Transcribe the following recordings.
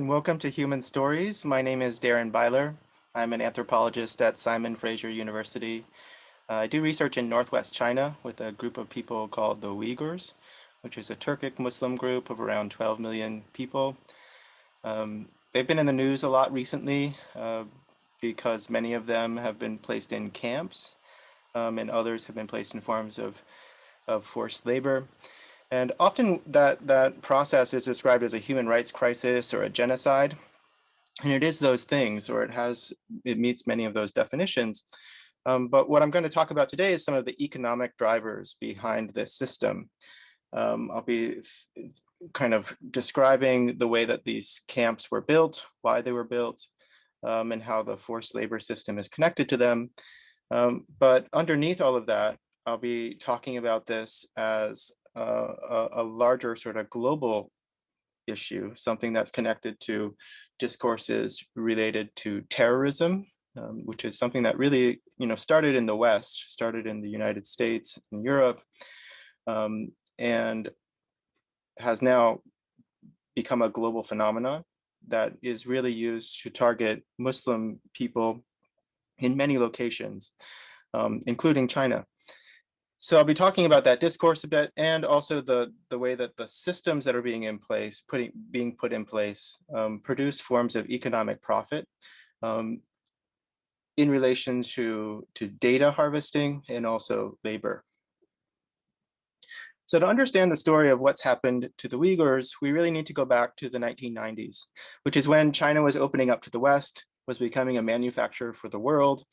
and welcome to Human Stories. My name is Darren Byler. I'm an anthropologist at Simon Fraser University. Uh, I do research in Northwest China with a group of people called the Uyghurs, which is a Turkic Muslim group of around 12 million people. Um, they've been in the news a lot recently uh, because many of them have been placed in camps um, and others have been placed in forms of, of forced labor. And often that, that process is described as a human rights crisis or a genocide. And it is those things, or it has, it meets many of those definitions. Um, but what I'm going to talk about today is some of the economic drivers behind this system. Um, I'll be kind of describing the way that these camps were built, why they were built, um, and how the forced labor system is connected to them. Um, but underneath all of that, I'll be talking about this as a, a larger sort of global issue, something that's connected to discourses related to terrorism, um, which is something that really, you know, started in the West, started in the United States and Europe, um, and has now become a global phenomenon that is really used to target Muslim people in many locations, um, including China. So I'll be talking about that discourse a bit and also the, the way that the systems that are being in place, putting, being put in place, um, produce forms of economic profit um, in relation to, to data harvesting and also labor. So to understand the story of what's happened to the Uyghurs, we really need to go back to the 1990s, which is when China was opening up to the West, was becoming a manufacturer for the world,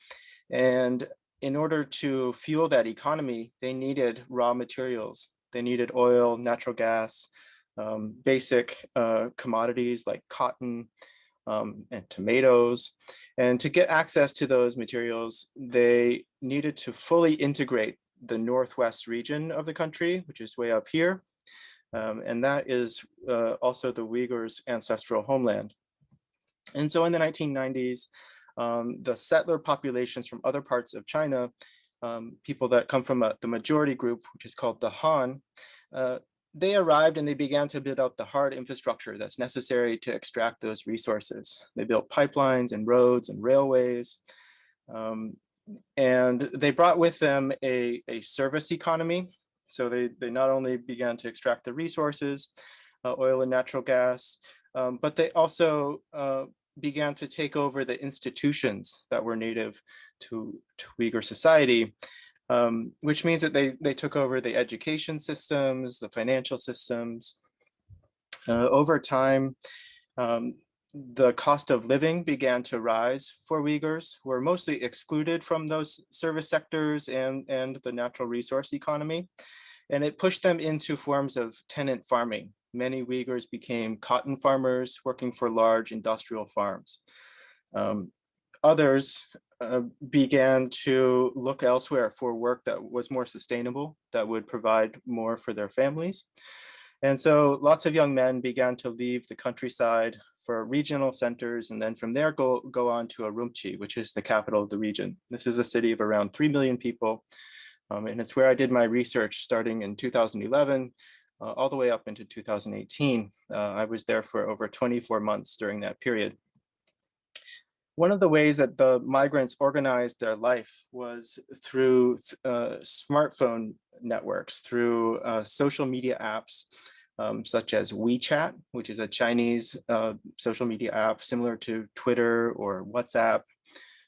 and in order to fuel that economy, they needed raw materials. They needed oil, natural gas, um, basic uh, commodities like cotton um, and tomatoes. And to get access to those materials, they needed to fully integrate the Northwest region of the country, which is way up here. Um, and that is uh, also the Uyghurs' ancestral homeland. And so in the 1990s, um, the settler populations from other parts of China, um, people that come from a, the majority group, which is called the Han, uh, they arrived and they began to build out the hard infrastructure that's necessary to extract those resources. They built pipelines and roads and railways. Um, and they brought with them a, a service economy. So they, they not only began to extract the resources, uh, oil and natural gas, um, but they also uh, began to take over the institutions that were native to, to Uyghur society, um, which means that they, they took over the education systems, the financial systems. Uh, over time, um, the cost of living began to rise for Uyghurs, who were mostly excluded from those service sectors and, and the natural resource economy. And it pushed them into forms of tenant farming, many Uyghurs became cotton farmers working for large industrial farms. Um, others uh, began to look elsewhere for work that was more sustainable, that would provide more for their families. And so lots of young men began to leave the countryside for regional centers and then from there go, go on to Urumqi, which is the capital of the region. This is a city of around 3 million people. Um, and it's where I did my research starting in 2011 uh, all the way up into 2018. Uh, I was there for over 24 months during that period. One of the ways that the migrants organized their life was through uh, smartphone networks, through uh, social media apps, um, such as WeChat, which is a Chinese uh, social media app similar to Twitter or WhatsApp,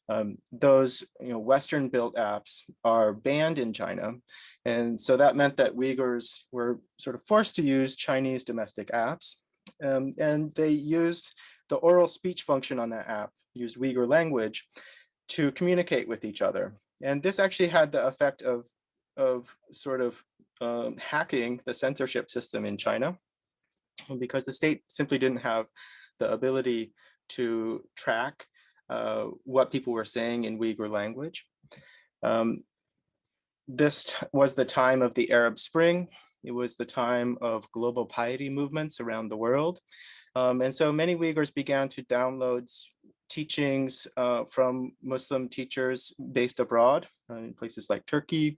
um, those you know, Western built apps are banned in China. And so that meant that Uyghurs were sort of forced to use Chinese domestic apps. Um, and they used the oral speech function on that app, used Uyghur language to communicate with each other. And this actually had the effect of, of sort of um, hacking the censorship system in China because the state simply didn't have the ability to track uh, what people were saying in Uyghur language. Um, this was the time of the Arab Spring. It was the time of global piety movements around the world. Um, and so many Uyghurs began to download teachings uh, from Muslim teachers based abroad uh, in places like Turkey,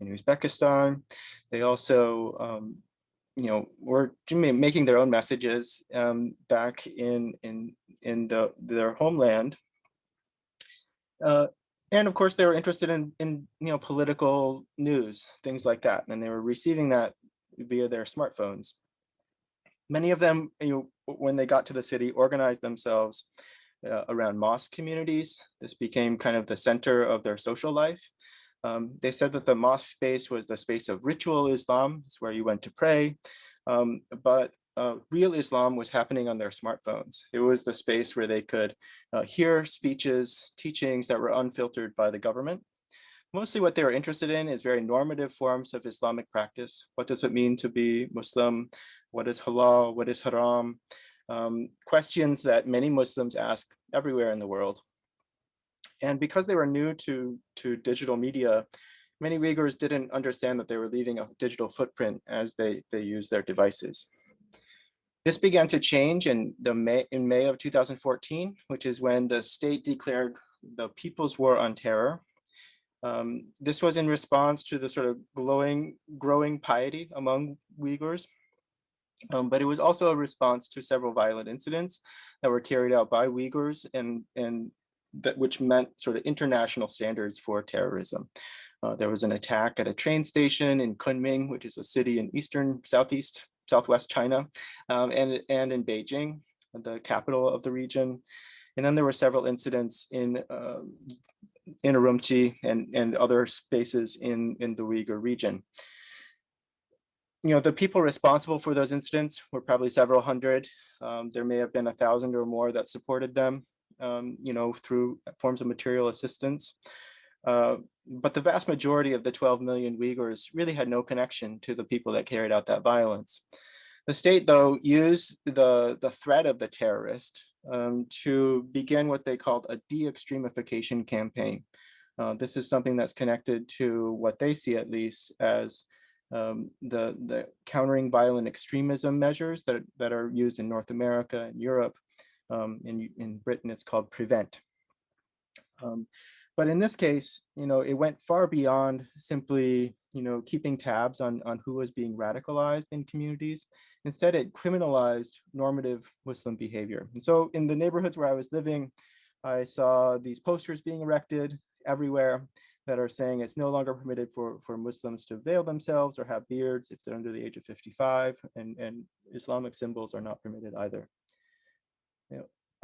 in Uzbekistan. They also um, you know, were making their own messages um, back in in in the their homeland. Uh, and of course, they were interested in in you know political news, things like that, and they were receiving that via their smartphones. Many of them, you know, when they got to the city, organized themselves uh, around mosque communities. This became kind of the center of their social life. Um, they said that the mosque space was the space of ritual Islam, it's where you went to pray, um, but uh, real Islam was happening on their smartphones. It was the space where they could uh, hear speeches, teachings that were unfiltered by the government. Mostly what they were interested in is very normative forms of Islamic practice. What does it mean to be Muslim? What is halal? What is haram? Um, questions that many Muslims ask everywhere in the world. And because they were new to, to digital media, many Uyghurs didn't understand that they were leaving a digital footprint as they, they use their devices. This began to change in, the May, in May of 2014, which is when the state declared the People's War on Terror. Um, this was in response to the sort of glowing, growing piety among Uyghurs. Um, but it was also a response to several violent incidents that were carried out by Uyghurs and, and that which meant sort of international standards for terrorism. Uh, there was an attack at a train station in Kunming, which is a city in eastern, southeast, southwest China, um, and, and in Beijing, the capital of the region. And then there were several incidents in uh, in Urumqi and, and other spaces in, in the Uyghur region. You know, the people responsible for those incidents were probably several hundred. Um, there may have been a thousand or more that supported them um, you know, through forms of material assistance. Uh, but the vast majority of the 12 million Uyghurs really had no connection to the people that carried out that violence. The state, though, used the, the threat of the terrorist um, to begin what they called a de-extremification campaign. Uh, this is something that's connected to what they see, at least, as um, the, the countering violent extremism measures that, that are used in North America and Europe um, in, in Britain, it's called prevent. But in this case, you know, it went far beyond simply, you know, keeping tabs on, on who was being radicalized in communities. Instead, it criminalized normative Muslim behavior. And so in the neighborhoods where I was living, I saw these posters being erected everywhere that are saying it's no longer permitted for, for Muslims to veil themselves or have beards if they're under the age of 55, and, and Islamic symbols are not permitted either.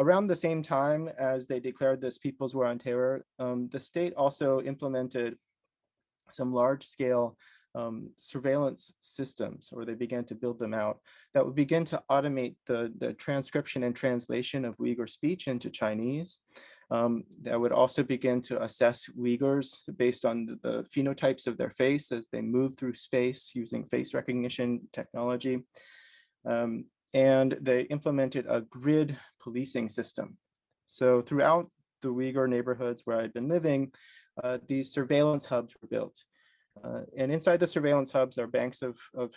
Around the same time as they declared this People's War on Terror, um, the state also implemented some large scale um, surveillance systems, or they began to build them out, that would begin to automate the, the transcription and translation of Uyghur speech into Chinese. Um, that would also begin to assess Uyghurs based on the, the, phenotypes of their face as they move through space using face recognition technology. Um, and they implemented a grid policing system. So throughout the Uyghur neighborhoods where I'd been living, uh, these surveillance hubs were built. Uh, and inside the surveillance hubs are banks of, of,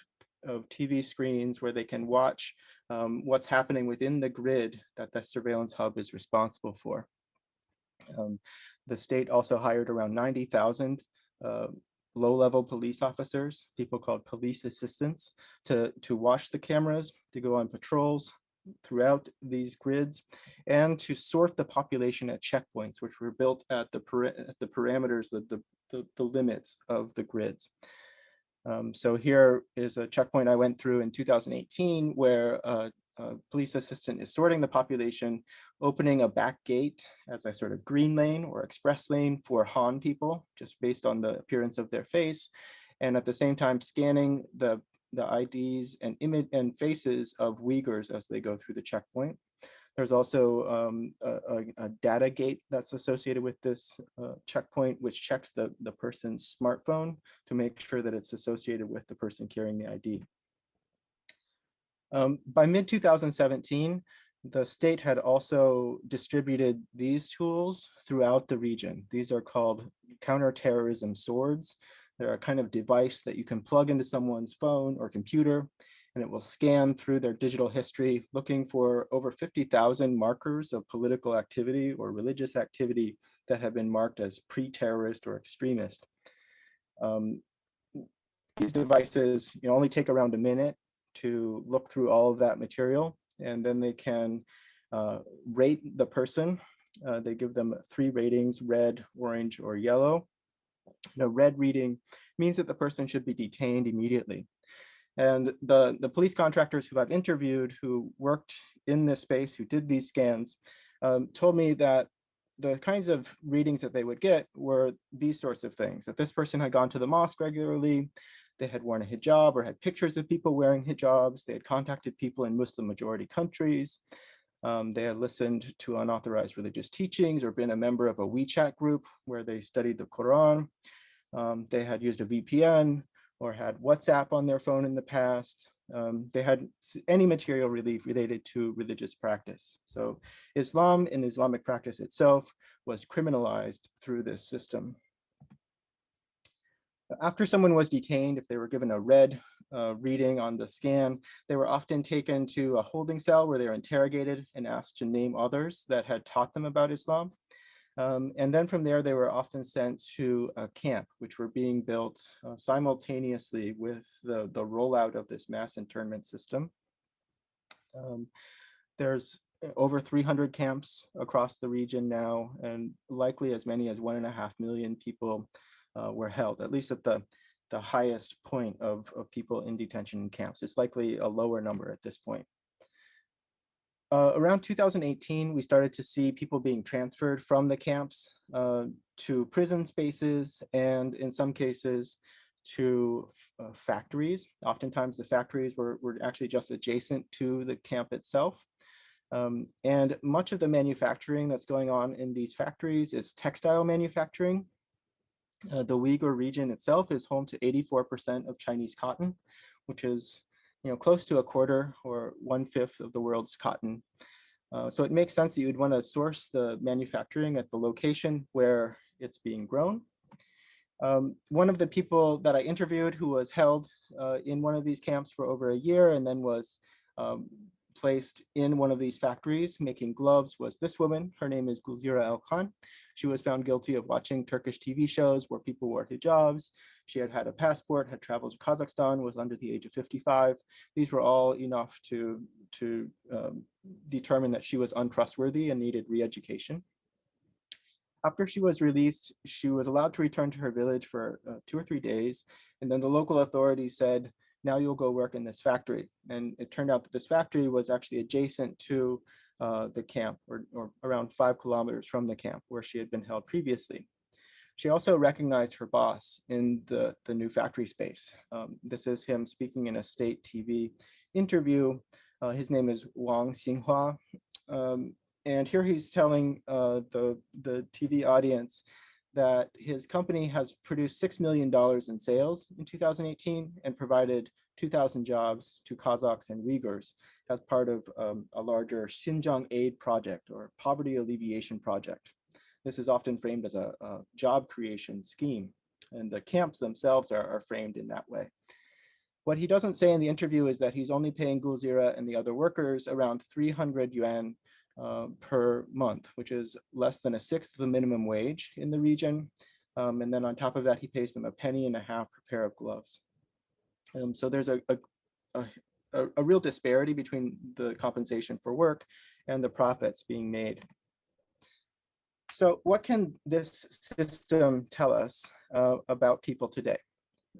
of TV screens where they can watch um, what's happening within the grid that the surveillance hub is responsible for. Um, the state also hired around 90,000 uh, low-level police officers, people called police assistants, to, to watch the cameras, to go on patrols throughout these grids, and to sort the population at checkpoints, which were built at the, the parameters, the, the, the, the, limits of the grids. Um, so here is a checkpoint I went through in 2018 where uh, a police assistant is sorting the population, opening a back gate as a sort of green lane or express lane for Han people, just based on the appearance of their face, and at the same time scanning the, the IDs and image and faces of Uyghurs as they go through the checkpoint. There's also um, a, a, data gate that's associated with this uh, checkpoint, which checks the, the person's smartphone to make sure that it's associated with the person carrying the ID. Um, by mid 2017, the state had also distributed these tools throughout the region. These are called counterterrorism swords. They're a kind of device that you can plug into someone's phone or computer, and it will scan through their digital history, looking for over 50,000 markers of political activity or religious activity that have been marked as pre-terrorist or extremist. Um, these devices you know, only take around a minute to look through all of that material and then they can uh, rate the person. Uh, they give them three ratings, red, orange, or yellow. The red reading means that the person should be detained immediately. And the, the police contractors who I've interviewed who worked in this space, who did these scans, um, told me that the kinds of readings that they would get were these sorts of things, that this person had gone to the mosque regularly, they had worn a hijab or had pictures of people wearing hijabs, they had contacted people in Muslim majority countries, um, they had listened to unauthorized religious teachings or been a member of a WeChat group where they studied the Quran. Um, they had used a VPN or had WhatsApp on their phone in the past. Um, they had any material relief related to religious practice. So Islam and Islamic practice itself was criminalized through this system. After someone was detained, if they were given a red uh, reading on the scan, they were often taken to a holding cell where they were interrogated and asked to name others that had taught them about Islam. Um, and then from there, they were often sent to a camp, which were being built uh, simultaneously with the, the rollout of this mass internment system. Um, there's over 300 camps across the region now, and likely as many as one and a half million people uh, were held, at least at the, the highest point of, of people in detention camps. It's likely a lower number at this point. Uh, around 2018, we started to see people being transferred from the camps uh, to prison spaces and in some cases to uh, factories. Oftentimes the factories were, were actually just adjacent to the camp itself. Um, and much of the manufacturing that's going on in these factories is textile manufacturing. Uh, the Uyghur region itself is home to 84% of Chinese cotton, which is you know, close to a quarter or one fifth of the world's cotton. Uh, so it makes sense that you would want to source the manufacturing at the location where it's being grown. Um, one of the people that I interviewed who was held uh, in one of these camps for over a year and then was um, placed in one of these factories making gloves was this woman. Her name is Gulzira Auelkhan. She was found guilty of watching Turkish TV shows where people wore hijabs. She had had a passport, had traveled to Kazakhstan, was under the age of 55. These were all enough to, to um, determine that she was untrustworthy and needed re-education. After she was released, she was allowed to return to her village for uh, two or three days. And then the local authorities said, now you'll go work in this factory. And it turned out that this factory was actually adjacent to uh, the camp or, or around five kilometers from the camp where she had been held previously. She also recognized her boss in the, the new factory space. Um, this is him speaking in a state TV interview. Uh, his name is Wang Xinhua. Um, and here he's telling uh, the, the TV audience that his company has produced $6 million in sales in 2018 and provided 2,000 jobs to Kazakhs and Uyghurs as part of um, a larger Xinjiang Aid project or poverty alleviation project. This is often framed as a, a job creation scheme and the camps themselves are, are, framed in that way. What he doesn't say in the interview is that he's only paying Gulzira and the other workers around 300 yuan uh, per month, which is less than a sixth of the minimum wage in the region. Um, and then on top of that, he pays them a penny and a half per pair of gloves. Um, so there's a, a, a, a real disparity between the compensation for work and the profits being made. So what can this system tell us uh, about people today?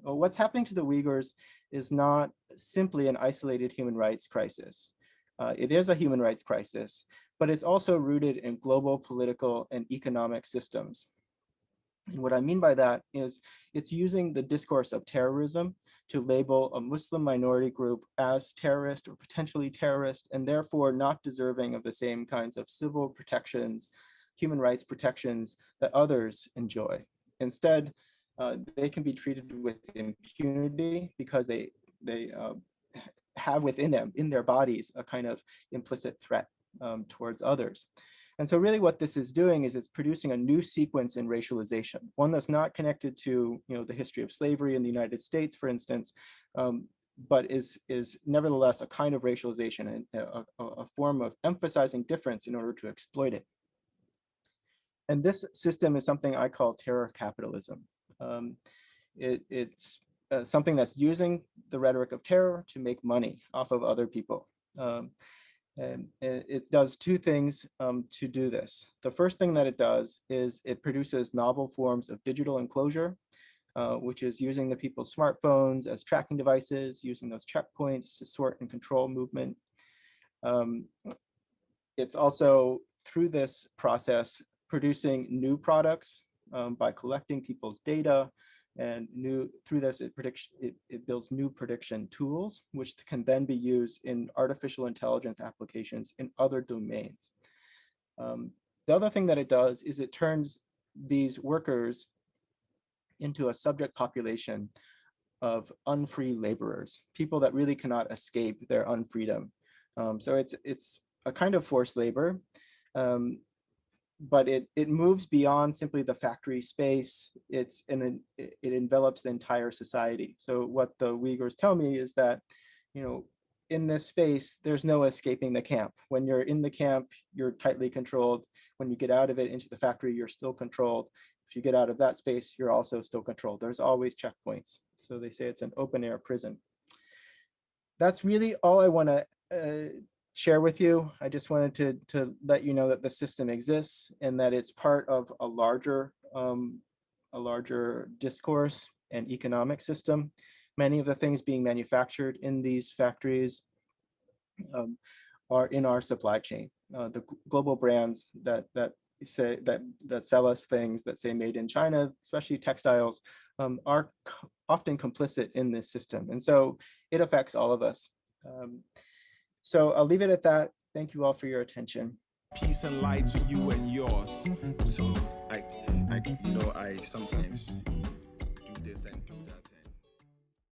Well, what's happening to the Uyghurs is not simply an isolated human rights crisis. Uh, it is a human rights crisis, but it's also rooted in global political and economic systems. And what I mean by that is it's using the discourse of terrorism to label a Muslim minority group as terrorist or potentially terrorist, and therefore not deserving of the same kinds of civil protections, human rights protections that others enjoy. Instead, uh, they can be treated with impunity because they, they uh, have within them, in their bodies, a kind of implicit threat um, towards others. And so really what this is doing is it's producing a new sequence in racialization, one that's not connected to you know, the history of slavery in the United States, for instance, um, but is, is nevertheless a kind of racialization and a, a, form of emphasizing difference in order to exploit it. And this system is something I call terror capitalism. Um, it, it's uh, something that's using the rhetoric of terror to make money off of other people. Um, and it does two things um, to do this. The first thing that it does is it produces novel forms of digital enclosure, uh, which is using the people's smartphones as tracking devices, using those checkpoints to sort and control movement. Um, it's also through this process producing new products um, by collecting people's data and new through this it it, it builds new prediction tools which can then be used in artificial intelligence applications in other domains. Um, the other thing that it does is it turns these workers into a subject population of unfree laborers people that really cannot escape their unfreedom. Um, so it's it's a kind of forced labor. Um, but it, it moves beyond simply the factory space. It's it, it envelops the entire society. So what the Uyghurs tell me is that, you know, in this space, there's no escaping the camp. When you're in the camp, you're tightly controlled. When you get out of it into the factory, you're still controlled. If you get out of that space, you're also still controlled. There's always checkpoints. So they say it's an open air prison. That's really all I want to uh, share with you. I just wanted to, to let you know that the system exists and that it's part of a larger, um, a larger discourse and economic system. Many of the things being manufactured in these factories um, are in our supply chain. Uh, the global brands that that say that that sell us things that say made in China, especially textiles, um, are often complicit in this system, and so it affects all of us. Um, so I'll leave it at that. Thank you all for your attention. Peace and light to you and yours. So I, I you know, I sometimes do this and do that.